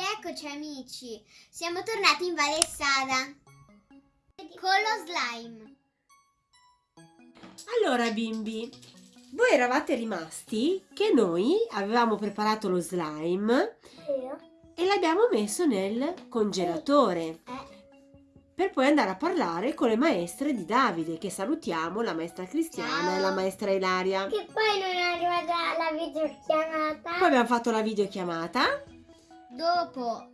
Rieccoci amici, siamo tornati in Valle Sada con lo slime. Allora bimbi, voi eravate rimasti che noi avevamo preparato lo slime e l'abbiamo messo nel congelatore Eh, per poi andare a parlare con le maestre di Davide che salutiamo, la maestra Cristiana Ciao. e la maestra Ilaria. che poi non è arrivata la videochiamata. Poi abbiamo fatto la videochiamata. Dopo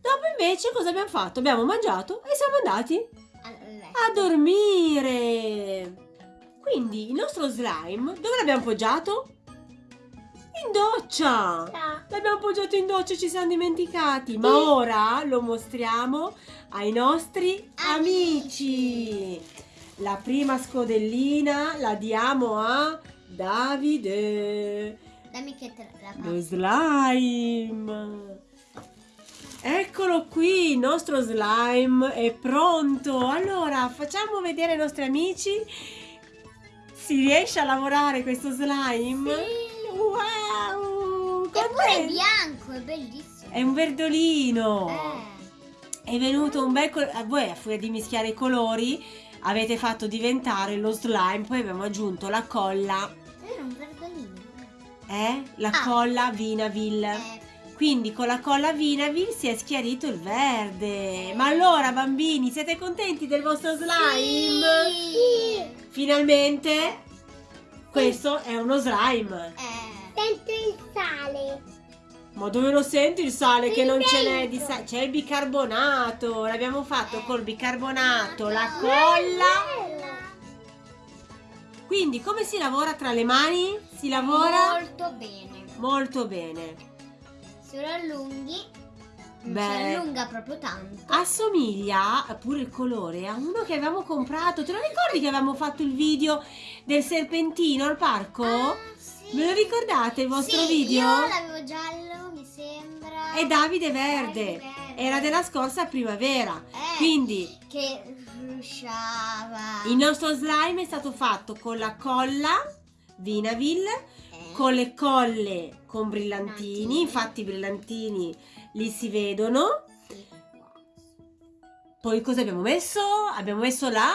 Dopo invece cosa abbiamo fatto? Abbiamo mangiato e siamo andati a dormire. Quindi il nostro slime dove l'abbiamo appoggiato? In doccia. Ciao. L'abbiamo appoggiato in doccia e ci siamo dimenticati. Ma ora lo mostriamo ai nostri amici. La prima scodellina la diamo a Davide. Dammi che te la Lo passo. slime. Eccolo qui, il nostro slime è pronto. Allora, facciamo vedere ai nostri amici. Si riesce a lavorare questo slime? Wow! Eppure è bianco, è bellissimo. È un verdolino. Eh. È venuto un bel colore. Voi a furia di mischiare i colori avete fatto diventare lo slime. Poi abbiamo aggiunto la colla. Era un verdolino. Eh? La Ah. colla Vinaville. Eh, Quindi con la colla Vinaville si è schiarito il verde. Ma allora bambini siete contenti del vostro slime? Sì. Finalmente questo è uno slime. Eh. Sento il sale. Ma dove lo senti il sale che Qui non ce n'è di dentro. sale? C'è il bicarbonato. L'abbiamo fatto Eh. col bicarbonato, la colla. Quindi come si lavora tra le mani? Si lavora Molto bene. molto bene. Se lo allunghi, Beh. si allunga proprio tanto. Assomiglia pure il colore a uno che avevamo comprato. Te lo ricordi che avevamo fatto il video del serpentino al parco? Ah, sì. Ve lo ricordate il vostro Sì, video? Io l'avevo giallo, mi sembra. E Davide verde. Davide verde. Era della scorsa primavera. Eh, Quindi Che rusciava. il nostro slime è stato fatto con la colla Vinaville, con le colle con brillantini. Infatti i brillantini li si vedono. Poi cosa abbiamo messo? Abbiamo messo la...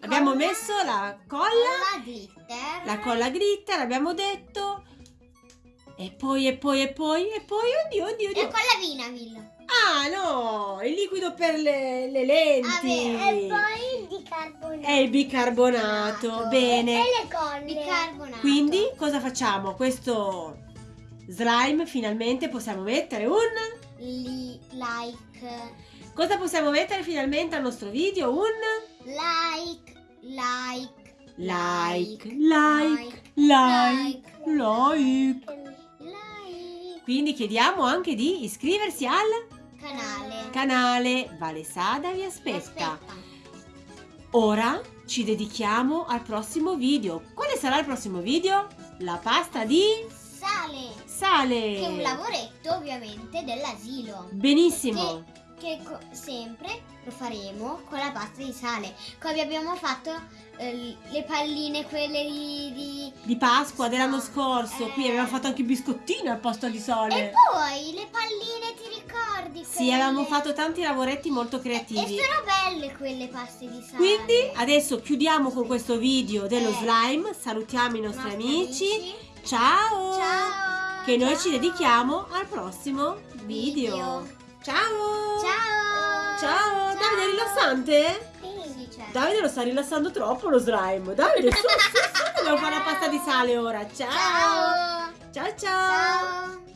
Abbiamo Colla. messo la colla. La glitter. La colla glitter, abbiamo detto. E poi, e poi, e poi, e poi, oddio, oddio, E oddio. con la Vinaville. Ah, no, il liquido per le, le lenti. il bicarbonato. È il bicarbonato, bene. le colle. Bicarbonato. Quindi cosa facciamo? Questo slime finalmente possiamo mettere un... Li, like. Cosa possiamo mettere finalmente al nostro video? Un... Like. Like. Like, like, like, like. Like. Quindi chiediamo anche di iscriversi al Canale. canale Valesada vi aspetta. Aspetta. Ora ci dedichiamo al prossimo video. Quale sarà il prossimo video? La pasta di Sale. sale. Che è un lavoretto ovviamente dell'asilo. Benissimo. Che sempre lo faremo con la pasta di sale. Come abbiamo fatto eh, le palline, quelle di. di- Di Pasqua dell'anno scorso. Eh. Qui abbiamo fatto anche i biscottini al posto di E sale. poi le palline, ti ricordi? Sì, avevamo fatto tanti lavoretti molto E creativi. sono belle quelle paste di sale. Quindi adesso chiudiamo con questo video dello Eh. slime. Salutiamo i nostri Nostri amici. Ciao! Ciao. Che noi Ciao. ci dedichiamo al prossimo video. Video. Ciao! Ciao. Ciao! Davide è rilassante? Sì, certo. Davide lo sta rilassando troppo lo slime. Dobbiamo fare la pasta di sale ora. Ciao! Ciao. Ciao ciao!